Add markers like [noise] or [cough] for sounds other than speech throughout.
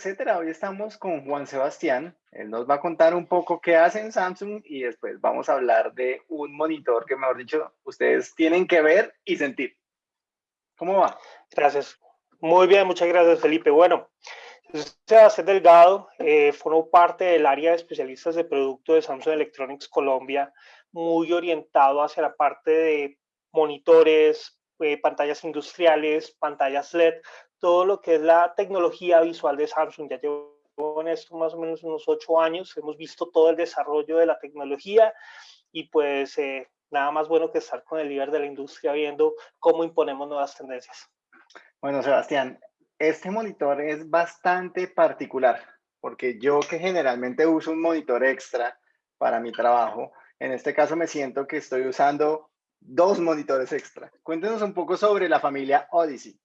Hoy estamos con Juan Sebastián. Él nos va a contar un poco qué hace en Samsung y después vamos a hablar de un monitor que, mejor dicho, ustedes tienen que ver y sentir. ¿Cómo va? Gracias. Muy bien, muchas gracias, Felipe. Bueno, Sebastián Delgado, eh, formo parte del área de especialistas de producto de Samsung Electronics Colombia, muy orientado hacia la parte de monitores, eh, pantallas industriales, pantallas LED, todo lo que es la tecnología visual de Samsung. Ya llevo en esto más o menos unos ocho años, hemos visto todo el desarrollo de la tecnología y pues eh, nada más bueno que estar con el líder de la industria viendo cómo imponemos nuevas tendencias. Bueno, Sebastián, este monitor es bastante particular porque yo que generalmente uso un monitor extra para mi trabajo, en este caso me siento que estoy usando dos monitores extra. Cuéntenos un poco sobre la familia Odyssey.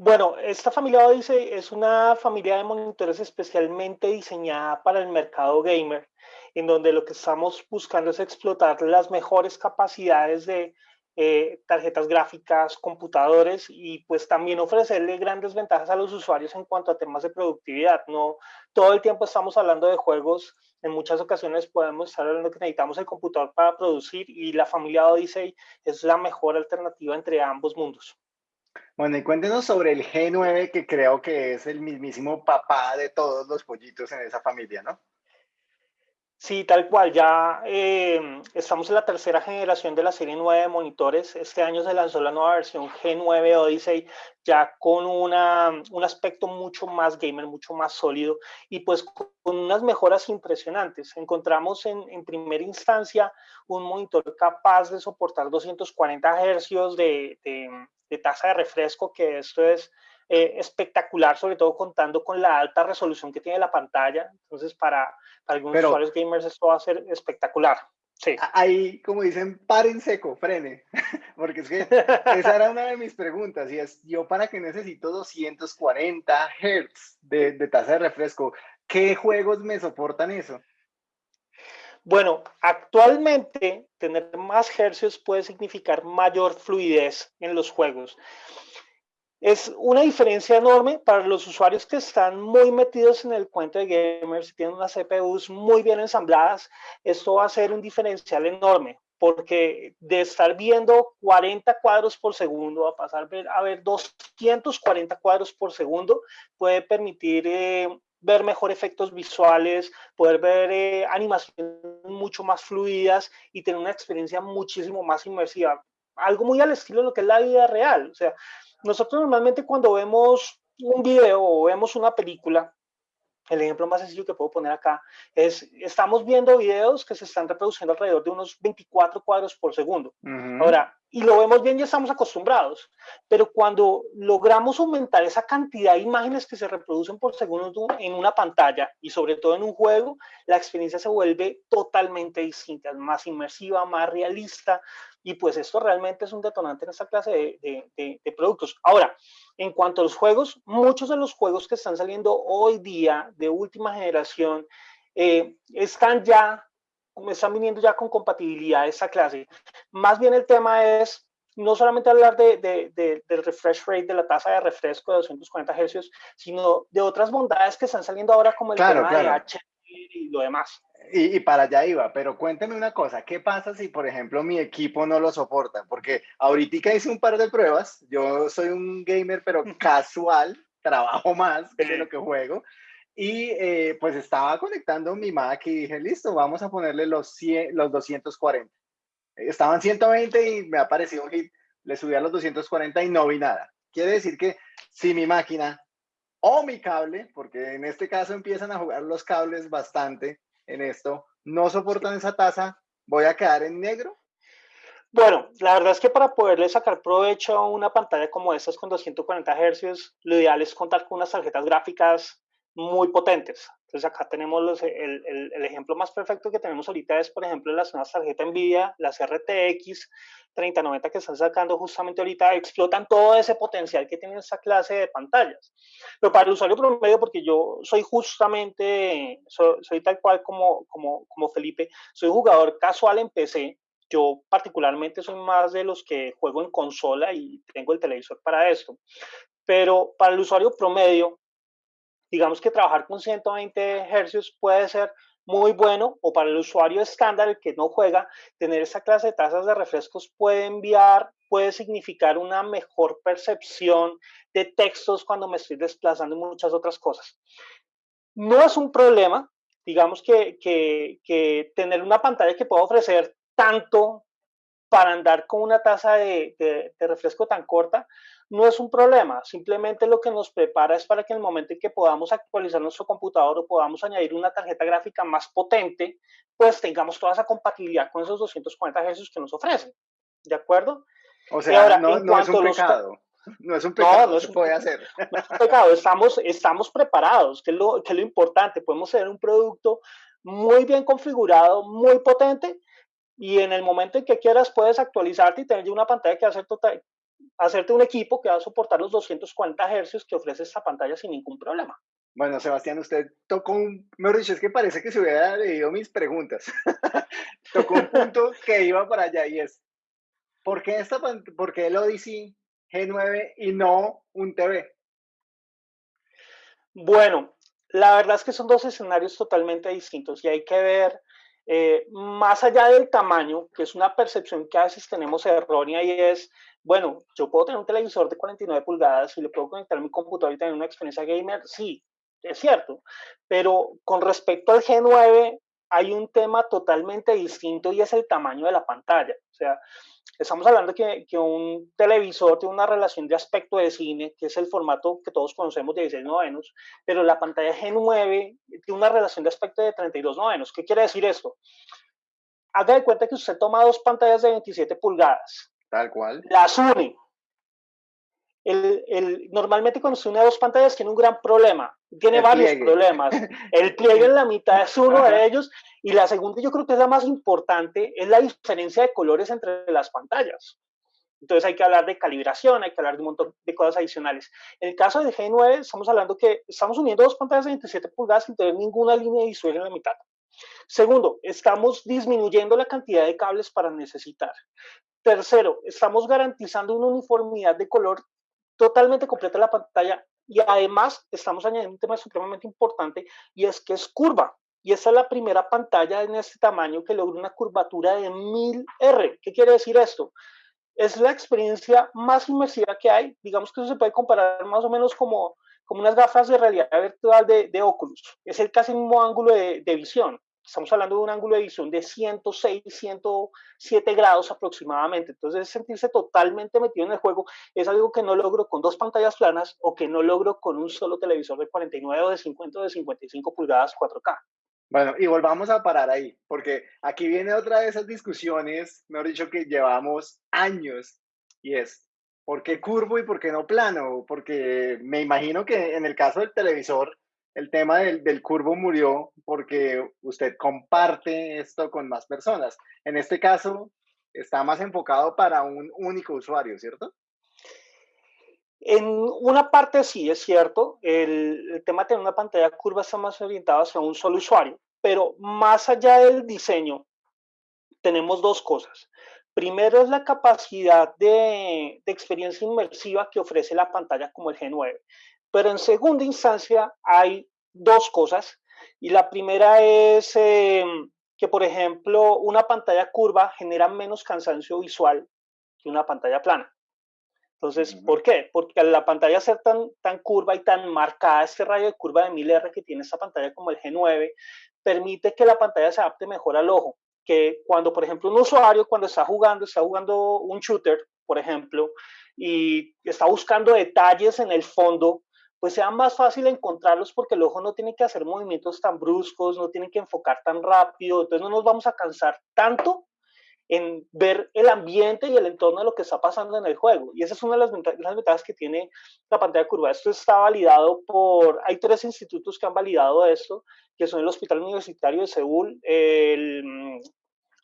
Bueno, esta familia Odyssey es una familia de monitores especialmente diseñada para el mercado gamer, en donde lo que estamos buscando es explotar las mejores capacidades de eh, tarjetas gráficas, computadores y pues también ofrecerle grandes ventajas a los usuarios en cuanto a temas de productividad. No todo el tiempo estamos hablando de juegos, en muchas ocasiones podemos estar hablando que necesitamos el computador para producir y la familia Odyssey es la mejor alternativa entre ambos mundos. Bueno, y cuéntenos sobre el G9, que creo que es el mismísimo papá de todos los pollitos en esa familia, ¿no? Sí, tal cual. Ya eh, estamos en la tercera generación de la serie 9 de monitores. Este año se lanzó la nueva versión G9 Odyssey, ya con una, un aspecto mucho más gamer, mucho más sólido y pues con unas mejoras impresionantes. Encontramos en, en primera instancia un monitor capaz de soportar 240 hercios de, de, de tasa de refresco, que esto es eh, espectacular, sobre todo contando con la alta resolución que tiene la pantalla. Entonces, para, algunos usuarios gamers esto va a ser espectacular. Sí. Ahí, como dicen, paren seco, frene, [laughs] porque es que esa era una de mis preguntas, y es, yo para qué necesito 240 Hz de, de tasa de refresco, ¿qué juegos me soportan eso? Bueno, actualmente tener más hercios puede significar mayor fluidez en los juegos. Es una diferencia enorme para los usuarios que están muy metidos en el cuento de gamers y tienen unas CPUs muy bien ensambladas. Esto va a ser un diferencial enorme porque de estar viendo 40 cuadros por segundo a pasar a ver 240 cuadros por segundo puede permitir eh, ver mejor efectos visuales, poder ver eh, animaciones mucho más fluidas y tener una experiencia muchísimo más inmersiva. Algo muy al estilo de lo que es la vida real. O sea, nosotros normalmente cuando vemos un video o vemos una película, el ejemplo más sencillo que puedo poner acá es, estamos viendo videos que se están reproduciendo alrededor de unos 24 cuadros por segundo. Ahora, y lo vemos bien, ya estamos acostumbrados, pero cuando logramos aumentar esa cantidad de imágenes que se reproducen por segundo en una pantalla y sobre todo en un juego, la experiencia se vuelve totalmente distinta, más inmersiva, más realista, y pues esto realmente es un detonante en esta clase de, de, productos. Ahora, en cuanto a los juegos, muchos de los juegos que están saliendo hoy día de última generación eh, están ya están viniendo ya con compatibilidad de esta clase. Más bien el tema es no solamente hablar de, de, del refresh rate, de la tasa de refresco de 240 Hz, sino de otras bondades que están saliendo ahora como el tema de HDR y lo demás. Y, y, para allá iba, pero cuénteme una cosa, ¿qué pasa si, por ejemplo, mi equipo no lo soporta? Porque ahorita hice un par de pruebas, yo soy un gamer, pero [laughs] casual, trabajo más que lo que juego, y eh, pues estaba conectando mi Mac y dije, listo, vamos a ponerle los, 100, los 240. Estaban 120 y me ha aparecido un hit. Le subí a los 240 y no vi nada. Quiere decir que si mi máquina o mi cable, porque en este caso empiezan a jugar los cables bastante en esto, no soportan esa tasa, voy a quedar en negro. Bueno, la verdad es que para poderle sacar provecho a una pantalla como estas con 240 Hz, lo ideal es contar con unas tarjetas gráficas muy potentes. Entonces acá tenemos los, el, el, el, ejemplo más perfecto que tenemos ahorita es, por ejemplo, las nuevas tarjetas NVIDIA, las RTX 3090 que están sacando justamente ahorita, explotan todo ese potencial que tiene esa clase de pantallas. Pero para el usuario promedio, porque yo soy justamente, soy, soy tal cual como, como, como Felipe, soy jugador casual en PC, yo particularmente soy más de los que juego en consola y tengo el televisor para esto. Pero para el usuario promedio, digamos que trabajar con 120 Hz puede ser muy bueno o para el usuario estándar, el que no juega, tener esa clase de tasas de refrescos puede enviar, puede significar una mejor percepción de textos cuando me estoy desplazando y muchas otras cosas. No es un problema, digamos que, que, tener una pantalla que pueda ofrecer tanto para andar con una tasa de, de, refresco tan corta, no es un problema. Simplemente lo que nos prepara es para que en el momento en que podamos actualizar nuestro computador o podamos añadir una tarjeta gráfica más potente, pues tengamos toda esa compatibilidad con esos 240 Hz que nos ofrecen. ¿De acuerdo? O sea, no, no es un pecado. No es un pecado, no, no se puede hacer. No es un pecado, estamos, estamos preparados, que es, lo, que es lo importante. Podemos tener un producto muy bien configurado, muy potente, y en el momento en que quieras puedes actualizarte y tener una pantalla que va a ser total, hacerte un equipo que va a soportar los 240 Hz que ofrece esta pantalla sin ningún problema. Bueno, Sebastián, usted tocó un, mejor dicho, es que parece que se hubiera leído mis preguntas. [laughs] tocó un punto que iba para allá y es, ¿por qué, esta, ¿por qué el Odyssey G9 y no un TV? Bueno, la verdad es que son dos escenarios totalmente distintos y hay que ver eh, más allá del tamaño, que es una percepción que a veces tenemos errónea y es, bueno, yo puedo tener un televisor de 49 pulgadas y le puedo conectar a mi computador y tener una experiencia gamer, sí, es cierto, pero con respecto al G9 hay un tema totalmente distinto y es el tamaño de la pantalla. O sea, Estamos hablando que, que un televisor tiene una relación de aspecto de cine, que es el formato que todos conocemos de 16 novenos, pero la pantalla G9 tiene una relación de aspecto de 32 novenos. ¿Qué quiere decir esto? Haga de cuenta que usted toma dos pantallas de 27 pulgadas. Tal cual. Las une el, normalmente cuando se une a dos pantallas tiene un gran problema, tiene varios problemas. El [laughs] pliegue en la mitad es uno de ellos y la segunda yo creo que es la más importante, es la diferencia de colores entre las pantallas. Entonces hay que hablar de calibración, hay que hablar de un montón de cosas adicionales. En el caso del G9 estamos hablando que estamos uniendo dos pantallas de 27 pulgadas sin tener ninguna línea visual en la mitad. Segundo, estamos disminuyendo la cantidad de cables para necesitar. Tercero, estamos garantizando una uniformidad de color totalmente completa la pantalla y además estamos añadiendo un tema supremamente importante y es que es curva. Y esa es la primera pantalla en este tamaño que logra una curvatura de 1000R. ¿Qué quiere decir esto? Es la experiencia más inmersiva que hay. Digamos que eso se puede comparar más o menos como, como unas gafas de realidad virtual de, de Oculus. Es el casi mismo ángulo de, de visión estamos hablando de un ángulo de visión de 106, 107 grados aproximadamente. Entonces, sentirse totalmente metido en el juego es algo que no logro con dos pantallas planas o que no logro con un solo televisor de 49 o de 50 o de 55 pulgadas 4K. Bueno, y volvamos a parar ahí, porque aquí viene otra de esas discusiones, mejor dicho, que llevamos años, y es, ¿por qué curvo y por qué no plano? Porque me imagino que en el caso del televisor, el tema del, curvo murió porque usted comparte esto con más personas. En este caso, está más enfocado para un único usuario, ¿cierto? En una parte sí, es cierto. El, tema de tener una pantalla curva está más orientado hacia un solo usuario, pero más allá del diseño, tenemos dos cosas. Primero es la capacidad de, de experiencia inmersiva que ofrece la pantalla como el G9. Pero en segunda instancia hay dos cosas. Y la primera es em, que, por ejemplo, una pantalla curva genera menos cansancio visual que una pantalla plana. Entonces, ¿por qué? Porque al la pantalla ser tan, tan curva y tan marcada, este rayo de curva de 1000R que tiene esta pantalla como el G9, permite que la pantalla se adapte mejor al ojo. Que cuando, por ejemplo, un usuario, cuando está jugando, está jugando un shooter, por ejemplo, y está buscando detalles en el fondo, pues sea más fácil encontrarlos porque el ojo no tiene que hacer movimientos tan bruscos, no tiene que enfocar tan rápido, entonces no nos vamos a cansar tanto en ver el ambiente y el entorno de lo que está pasando en el juego. Y esa es una de las, ventajas que tiene la pantalla curva. Esto está validado por, hay tres institutos que han validado esto, que son el Hospital Universitario de Seúl, el,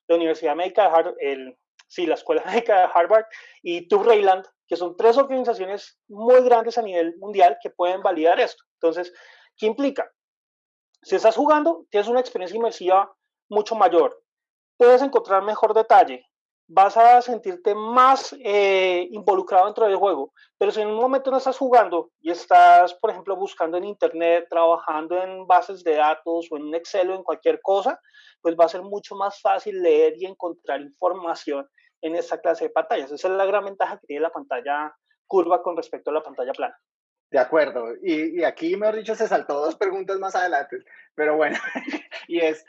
la Universidad Médica de Harvard, el, sí, la Escuela [laughs] Médica de Harvard y TÜV Rheinland, que son tres organizaciones muy grandes a nivel mundial que pueden validar esto. Entonces, ¿qué implica? Si estás jugando, tienes una experiencia inmersiva mucho mayor. Puedes encontrar mejor detalle, vas a sentirte más eh, involucrado dentro del juego. Pero si en un momento no estás jugando y estás, por ejemplo, buscando en Internet, trabajando en bases de datos o en un Excel o en cualquier cosa, pues va a ser mucho más fácil leer y encontrar información en esta clase de pantallas. Esa es la gran ventaja que tiene la pantalla curva con respecto a la pantalla plana. De acuerdo. Y, y, aquí, mejor dicho, se saltó dos preguntas más adelante. Pero bueno, [laughs] y es,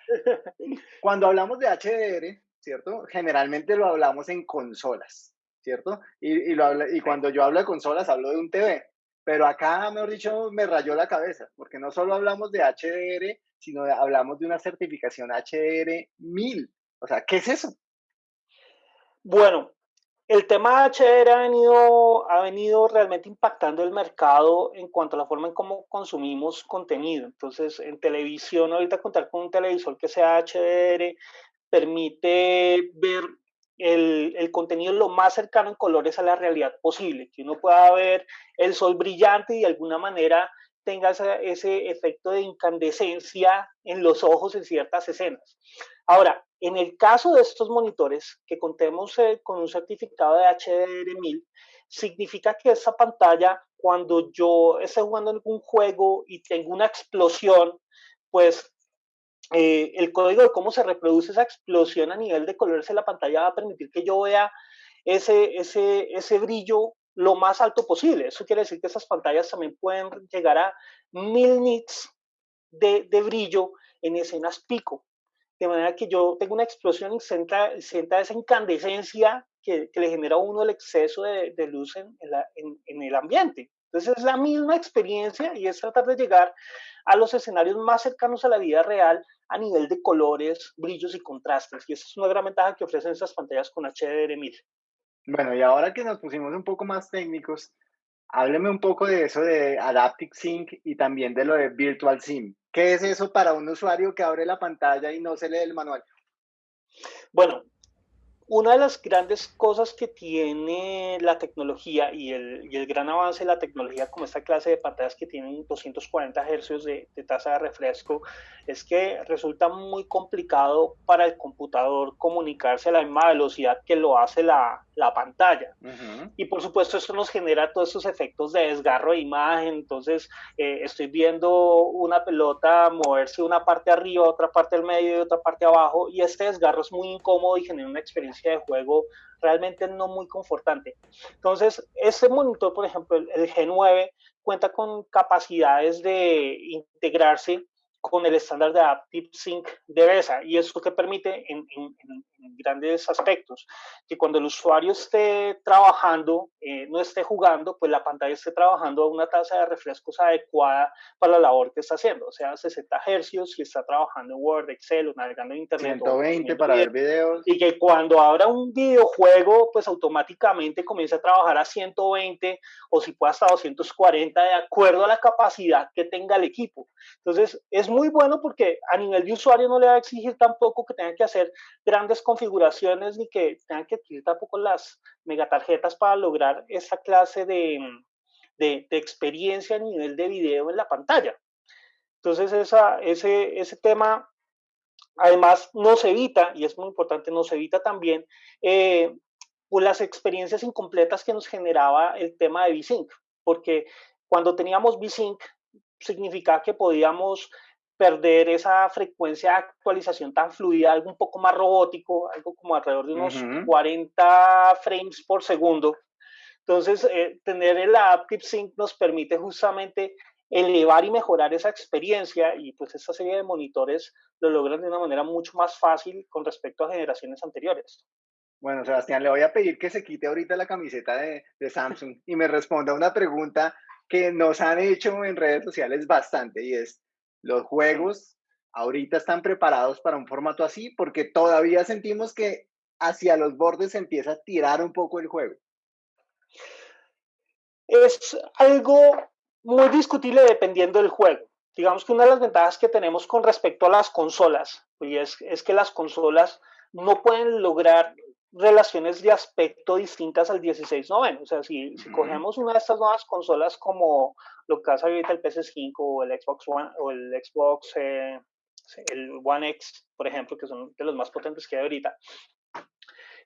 cuando hablamos de HDR, ¿cierto? Generalmente lo hablamos en consolas, ¿cierto? Y, y, lo y cuando yo hablo de consolas, hablo de un TV. Pero acá, mejor dicho, me rayó la cabeza, porque no solo hablamos de HDR, sino hablamos de una certificación HDR 1000. O sea, ¿qué es eso? Bueno, el tema HDR ha venido, ha venido realmente impactando el mercado en cuanto a la forma en cómo consumimos contenido. Entonces, en televisión, ahorita contar con un televisor que sea HDR permite ver el, el, contenido lo más cercano en colores a la realidad posible, que uno pueda ver el sol brillante y de alguna manera tenga ese, ese efecto de incandescencia en los ojos en ciertas escenas. Ahora, en el caso de estos monitores, que contemos eh, con un certificado de HDR1000, significa que esa pantalla, cuando yo esté jugando algún juego y tengo una explosión, pues eh, el código de cómo se reproduce esa explosión a nivel de colores en la pantalla va a permitir que yo vea ese, ese, ese brillo lo más alto posible. Eso quiere decir que esas pantallas también pueden llegar a mil nits de, de brillo en escenas pico. De manera que yo tengo una explosión y sienta, sienta esa incandescencia que, que, le genera a uno el exceso de, de luz en, en, el ambiente. Entonces es la misma experiencia y es tratar de llegar a los escenarios más cercanos a la vida real a nivel de colores, brillos y contrastes. Y esa es una gran ventaja que ofrecen estas pantallas con HDR1000. Bueno, y ahora que nos pusimos un poco más técnicos, hábleme un poco de eso de Adaptive Sync y también de lo de Virtual Sim. ¿Qué es eso para un usuario que abre la pantalla y no se lee el manual? Bueno, una de las grandes cosas que tiene la tecnología y el, gran avance de la tecnología como esta clase de pantallas que tienen 240 Hz de, de, tasa de refresco es que resulta muy complicado para el computador comunicarse a la misma velocidad que lo hace la, la pantalla. Uh -huh. Y por supuesto esto nos genera todos esos efectos de desgarro de imagen, entonces eh, estoy viendo una pelota moverse una parte arriba, otra parte al medio y otra parte abajo y este desgarro es muy incómodo y genera una experiencia de juego realmente no muy confortante. Entonces, este monitor, por ejemplo, el, el G9, cuenta con capacidades de integrarse con el estándar de Active Sync de BESA y eso que permite en, en, en, grandes aspectos que cuando el usuario esté trabajando, eh, no esté jugando, pues la pantalla esté trabajando a una tasa de refrescos adecuada para la labor que está haciendo, o sea, 60 hercios si está trabajando en Word, Excel o navegando en Internet. 120 o, para ver videos. Y que cuando abra un videojuego, pues automáticamente comience a trabajar a 120 o si puede hasta 240 de acuerdo a la capacidad que tenga el equipo. Entonces, es muy bueno porque a nivel de usuario no le va a exigir tampoco que tenga que hacer grandes configuraciones ni que tengan que adquirir tampoco las megatarjetas para lograr esa clase de, de, de experiencia a nivel de video en la pantalla. Entonces esa, ese, ese tema además nos evita, y es muy importante, nos evita también eh, pues las experiencias incompletas que nos generaba el tema de VSync, porque cuando teníamos VSync significaba que podíamos perder esa frecuencia de actualización tan fluida, algo un poco más robótico, algo como alrededor de unos uh -huh. 40 frames por segundo. Entonces, eh, tener el Active Sync nos permite justamente elevar y mejorar esa experiencia y pues esta serie de monitores lo logran de una manera mucho más fácil con respecto a generaciones anteriores. Bueno, Sebastián, le voy a pedir que se quite ahorita la camiseta de, de Samsung y me responda una pregunta que nos han hecho en redes sociales bastante y es, los juegos ahorita están preparados para un formato así porque todavía sentimos que hacia los bordes se empieza a tirar un poco el juego. Es algo muy discutible dependiendo del juego. Digamos que una de las ventajas que tenemos con respecto a las consolas y es, es que las consolas no pueden lograr relaciones de aspecto distintas al 1690. O sea, si, si, cogemos una de estas nuevas consolas como lo que hace ahorita el PS5 o el Xbox One o el Xbox, eh, el One X, por ejemplo, que son de los más potentes que hay ahorita,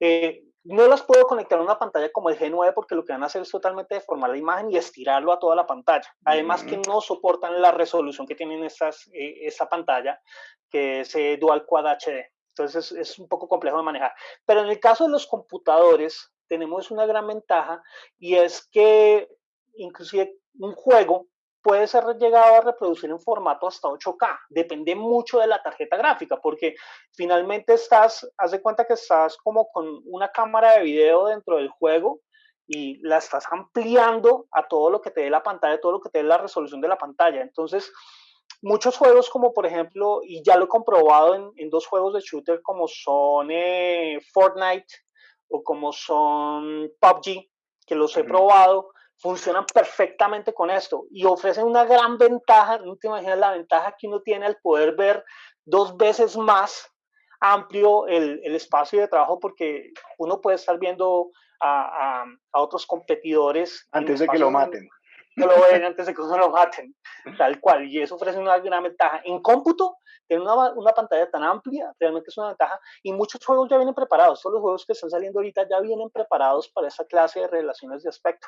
Eh, no las puedo conectar a una pantalla como el G9 porque lo que van a hacer es totalmente deformar la imagen y estirarlo a toda la pantalla. Además que no soportan la resolución que tienen estas, eh, esta pantalla, que es eh, Dual Quad HD. Entonces es, un poco complejo de manejar. Pero en el caso de los computadores tenemos una gran ventaja y es que inclusive un juego puede ser llegado a reproducir en formato hasta 8K. Depende mucho de la tarjeta gráfica, porque finalmente estás, haz de cuenta que estás como con una cámara de video dentro del juego y la estás ampliando a todo lo que te dé la pantalla, todo lo que te dé la resolución de la pantalla. Entonces, muchos juegos como por ejemplo, y ya lo he comprobado en, dos juegos de shooter como son eh, Fortnite o como son PUBG, que los he probado, funcionan perfectamente con esto y ofrecen una gran ventaja, no te imaginas la ventaja que uno tiene al poder ver dos veces más amplio el, el espacio de trabajo porque uno puede estar viendo a, a, otros competidores. Antes de que lo maten. Lo ven antes de que uno lo maten, tal cual. Y eso ofrece una gran ventaja. En cómputo, tener una, una, pantalla tan amplia realmente es una ventaja. Y muchos juegos ya vienen preparados. Todos los juegos que están saliendo ahorita ya vienen preparados para esa clase de relaciones de aspecto.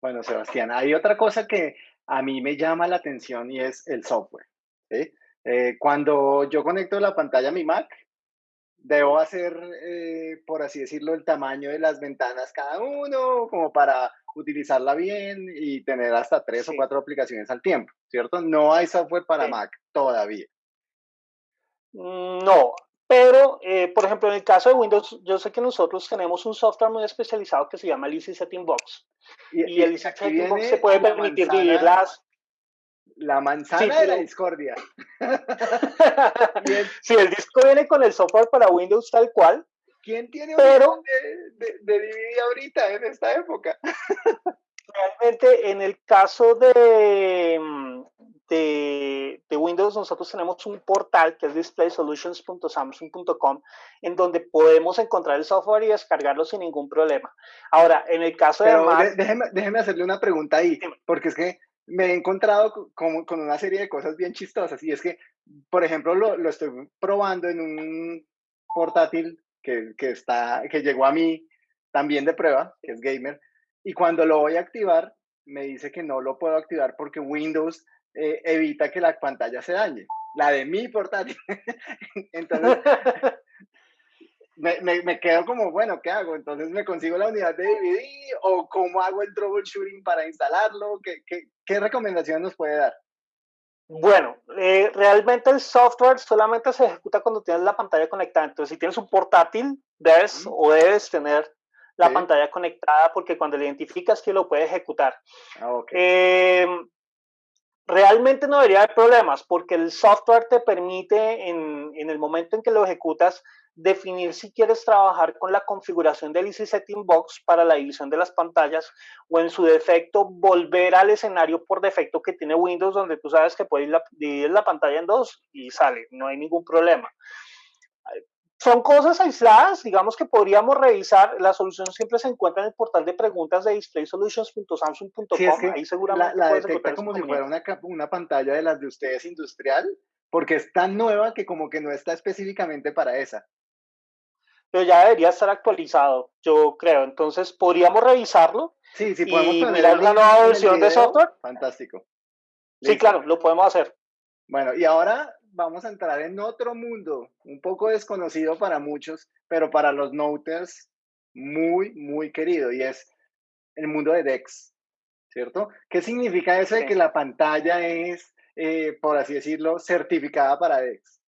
Bueno, Sebastián, hay otra cosa que a mí me llama la atención y es el software. Eh, cuando yo conecto la pantalla a mi Mac, debo hacer, eh, por así decirlo, el tamaño de las ventanas cada uno, como para utilizarla bien y tener hasta tres o cuatro aplicaciones al tiempo, ¿cierto? No hay software para Mac todavía. Mm, no, pero, eh, por ejemplo, en el caso de Windows, yo sé que nosotros tenemos un software muy especializado que se llama Easy Setting Box. Y, el Easy Setting Box se puede permitir dividir las... La manzana de la discordia. [laughs] [laughs] sí, el disco viene con el software para Windows tal cual. ¿Quién tiene pero, de, de, DVD ahorita en esta época? realmente en el caso de, mm, de, de, Windows nosotros tenemos un portal que es displaysolutions.samsung.com en donde podemos encontrar el software y descargarlo sin ningún problema. Ahora, en el caso de Mac, déjeme, déjeme, hacerle una pregunta ahí, porque es que me he encontrado con, con, una serie de cosas bien chistosas y es que, por ejemplo, lo, lo estoy probando en un portátil que, que, está, que llegó a mí también de prueba, que es gamer, y cuando lo voy a activar, me dice que no lo puedo activar porque Windows eh, evita que la pantalla se dañe. La de mi portátil. [laughs] Entonces, [laughs] me, me, quedo como, bueno, ¿qué hago? Entonces, ¿me consigo la unidad de DVD o cómo hago el troubleshooting para instalarlo? ¿Qué, qué, qué recomendación nos puede dar? Bueno, eh, realmente el software solamente se ejecuta cuando tienes la pantalla conectada. Entonces, si tienes un portátil, debes o debes tener la pantalla conectada porque cuando le identificas que lo puede ejecutar. Ah, eh, realmente no debería haber problemas porque el software te permite en, el momento en que lo ejecutas definir si quieres trabajar con la configuración del Easy Setting Box para la división de las pantallas o en su defecto volver al escenario por defecto que tiene Windows donde tú sabes que puedes dividir la pantalla en dos y sale, no hay ningún problema son cosas aisladas, digamos que podríamos revisar. La solución siempre se encuentra en el portal de preguntas de displaysolutions.samsung.com. Sí, es que Ahí seguramente la, la detecta como si fuera una, una pantalla de las de ustedes industrial, porque es tan nueva que como que no está específicamente para esa. Pero ya debería estar actualizado, yo creo. Entonces, podríamos revisarlo. Sí, sí, podemos y mirar la nueva versión de software. Fantástico. Sí, claro, lo podemos hacer. Bueno, y ahora vamos a entrar en otro mundo, un poco desconocido para muchos, pero para los noters muy, muy querido, y es el mundo de DEX, ¿cierto? ¿Qué significa eso de que la pantalla es, eh, por así decirlo, certificada para DEX?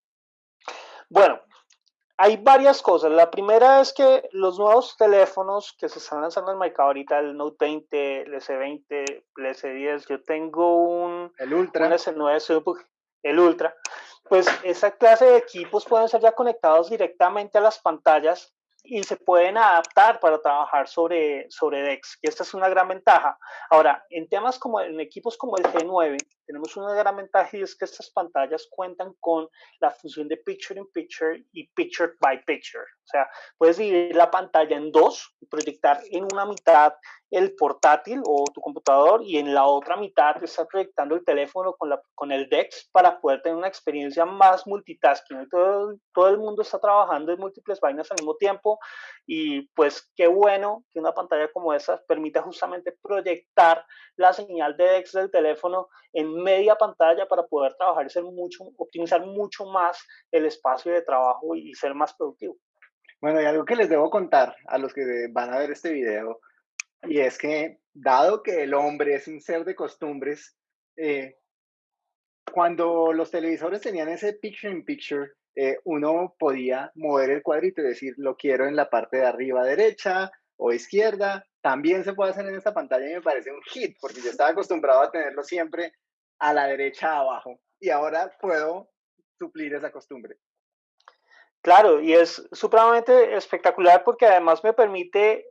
Bueno, hay varias cosas. La primera es que los nuevos teléfonos que se están lanzando al mercado ahorita, el Note 20, el S20, el S10, yo tengo un, el Ultra. un S9 el Ultra, pues esa clase de equipos pueden ser ya conectados directamente a las pantallas y se pueden adaptar para trabajar sobre, sobre DEX, y esta es una gran ventaja. Ahora, en temas como en equipos como el G9, tenemos una gran ventaja y es que estas pantallas cuentan con la función de Picture in Picture y Picture by Picture. O sea, puedes dividir la pantalla en dos proyectar en una mitad el portátil o tu computador y en la otra mitad estás proyectando el teléfono con, la, con el DeX para poder tener una experiencia más multitasking. Todo, todo el mundo está trabajando en múltiples vainas al mismo tiempo y pues qué bueno que una pantalla como esta permita justamente proyectar la señal de DeX del teléfono en media pantalla para poder trabajar y ser mucho, optimizar mucho más el espacio de trabajo y ser más productivo. Bueno, y algo que les debo contar a los que van a ver este video y es que, dado que el hombre es un ser de costumbres, eh, cuando los televisores tenían ese picture in picture, eh, uno podía mover el cuadrito y decir, lo quiero en la parte de arriba derecha o izquierda. También se puede hacer en esta pantalla y me parece un hit, porque yo estaba acostumbrado a tenerlo siempre a la derecha abajo y ahora puedo suplir esa costumbre. Claro, y es supremamente espectacular porque además me permite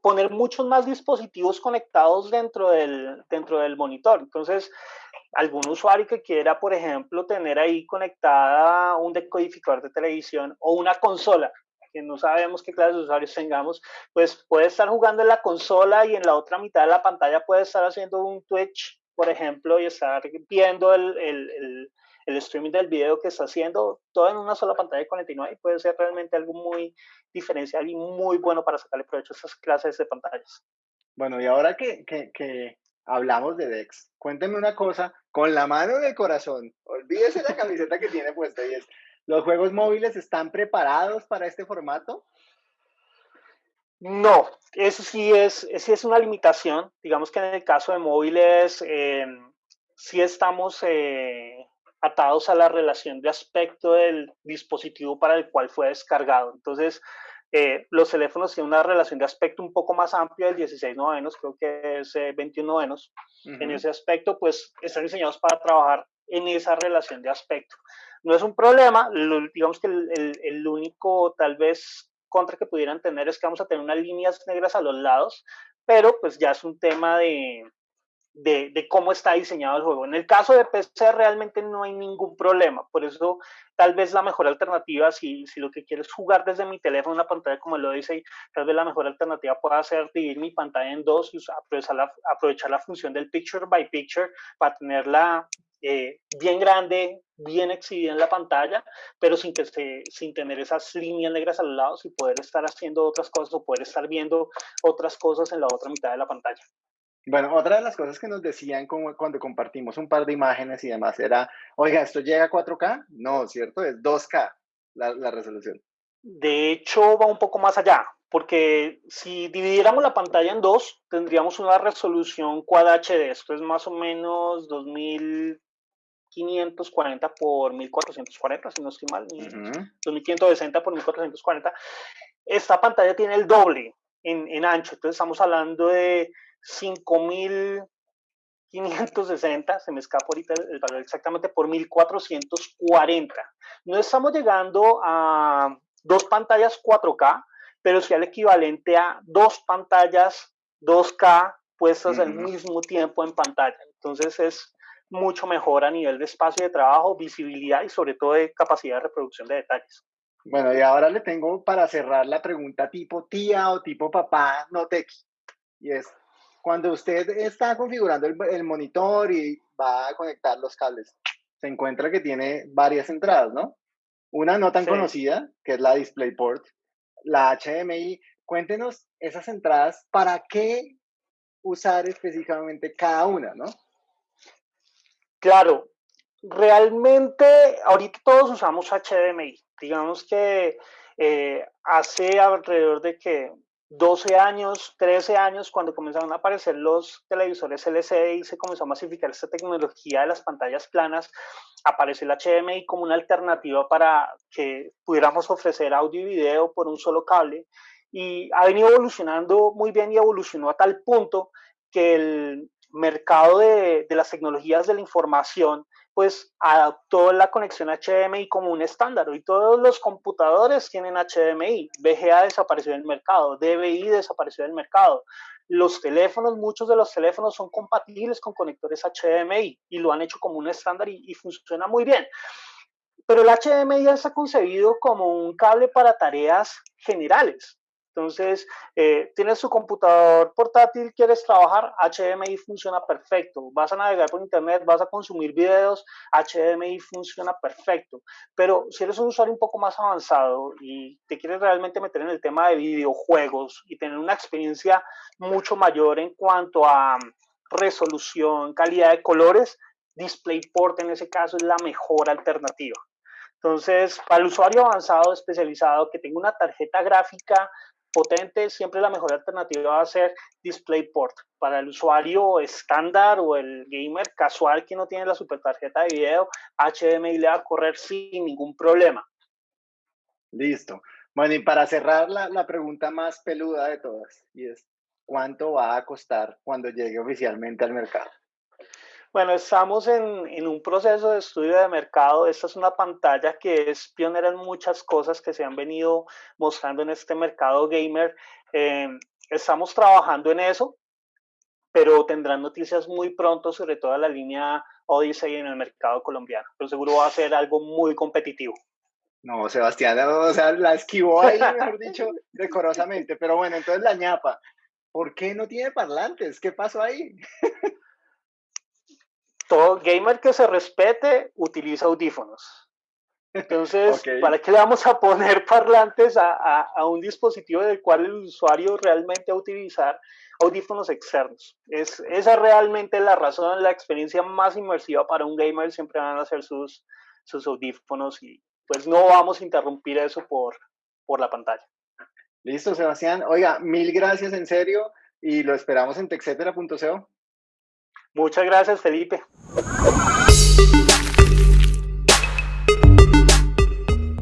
poner muchos más dispositivos conectados dentro del, dentro del monitor. Entonces, algún usuario que quiera, por ejemplo, tener ahí conectada un decodificador de televisión o una consola, que no sabemos qué clase de usuarios tengamos, pues puede estar jugando en la consola y en la otra mitad de la pantalla puede estar haciendo un Twitch, por ejemplo, y estar viendo el, el el streaming del video que está haciendo todo en una sola pantalla de 49 puede ser realmente algo muy diferencial y muy bueno para sacarle provecho a esas clases de pantallas. Bueno, y ahora que, que, que hablamos de DeX, cuénteme una cosa con la mano en el corazón. Olvídese la camiseta que tiene puesta y es, ¿los juegos móviles están preparados para este formato? No, eso sí es, sí es una limitación. Digamos que en el caso de móviles, eh, sí estamos eh, atados a la relación de aspecto del dispositivo para el cual fue descargado. Entonces, eh, los teléfonos tienen una relación de aspecto un poco más amplia del 16 novenos, creo que es 21 eh, novenos. En ese aspecto, pues están diseñados para trabajar en esa relación de aspecto. No es un problema, digamos que el, el único tal vez contra que pudieran tener es que vamos a tener unas líneas negras a los lados, pero pues ya es un tema de, de, cómo está diseñado el juego. En el caso de PC realmente no hay ningún problema, por eso tal vez la mejor alternativa, si, si lo que quieres jugar desde mi teléfono, una pantalla como lo dice, tal vez la mejor alternativa pueda ser dividir mi pantalla en dos y aprovechar la, aprovechar la función del picture by picture para tenerla eh, bien grande, bien exhibida en la pantalla, pero sin, que se, sin tener esas líneas negras a los lados y poder estar haciendo otras cosas o poder estar viendo otras cosas en la otra mitad de la pantalla. Bueno, otra de las cosas que nos decían cuando compartimos un par de imágenes y demás era, oiga, ¿esto llega a 4K? No, ¿cierto? Es 2K la, resolución. De hecho, va un poco más allá, porque si dividiéramos la pantalla en dos, tendríamos una resolución Quad HD. Esto es más o menos 2540 por 1440, si no estoy mal, 2560 por 1440. Esta pantalla tiene el doble en, en ancho, entonces estamos hablando de 5.560, se me escapa ahorita el valor exactamente, por 1.440. No estamos llegando a dos pantallas 4K, pero sí al equivalente a dos pantallas 2K puestas al mismo tiempo en pantalla. Entonces es mucho mejor a nivel de espacio de trabajo, visibilidad y sobre todo de capacidad de reproducción de detalles. Bueno, y ahora le tengo para cerrar la pregunta tipo tía o tipo papá, no tequi. Y es, cuando usted está configurando el, monitor y va a conectar los cables, se encuentra que tiene varias entradas, ¿no? Una no tan conocida, que es la DisplayPort, la HDMI. Cuéntenos esas entradas, ¿para qué usar específicamente cada una, no? Claro, realmente ahorita todos usamos HDMI. Digamos que eh, hace alrededor de que 12 años, 13 años, cuando comenzaron a aparecer los televisores LCD y se comenzó a masificar esta tecnología de las pantallas planas, apareció el HDMI como una alternativa para que pudiéramos ofrecer audio y video por un solo cable. Y ha venido evolucionando muy bien y evolucionó a tal punto que el mercado de, las tecnologías de la información pues adoptó la conexión HDMI como un estándar. y todos los computadores tienen HDMI. VGA desapareció del mercado, DVI desapareció del mercado. Los teléfonos, muchos de los teléfonos son compatibles con conectores HDMI y lo han hecho como un estándar y, y funciona muy bien. Pero el HDMI ya está concebido como un cable para tareas generales. Entonces, eh, tienes tu computador portátil, quieres trabajar, HDMI funciona perfecto. Vas a navegar por internet, vas a consumir videos, HDMI funciona perfecto. Pero si eres un usuario un poco más avanzado y te quieres realmente meter en el tema de videojuegos y tener una experiencia mucho mayor en cuanto a resolución, calidad de colores, DisplayPort en ese caso es la mejor alternativa. Entonces, para el usuario avanzado, especializado, que tenga una tarjeta gráfica potente, siempre la mejor alternativa va a ser DisplayPort. Para el usuario estándar o el gamer casual que no tiene la super tarjeta de video, HDMI le va a correr sin ningún problema. Listo. Bueno, y para cerrar la, la pregunta más peluda de todas, y es, ¿cuánto va a costar cuando llegue oficialmente al mercado? Bueno, estamos en, un proceso de estudio de mercado. Esta es una pantalla que es pionera en muchas cosas que se han venido mostrando en este mercado gamer. Eh, estamos trabajando en eso, pero tendrán noticias muy pronto sobre toda la línea Odyssey en el mercado colombiano. Pero seguro va a ser algo muy competitivo. No, Sebastián, o sea, la esquivó ahí, [laughs] mejor dicho, decorosamente. Pero bueno, entonces la ñapa, ¿por qué no tiene parlantes? ¿Qué pasó ahí? Todo gamer que se respete utiliza audífonos. Entonces, ¿para qué le vamos a poner [laughs] parlantes a, a, un dispositivo del cual el usuario realmente va a utilizar audífonos externos? Es, esa es realmente la razón, la experiencia más inmersiva para un gamer siempre van a ser sus, sus audífonos y pues no vamos a interrumpir eso por, por la pantalla. Listo, Sebastián. Oiga, mil gracias en serio y lo esperamos en texetera.co. Muchas gracias, Felipe.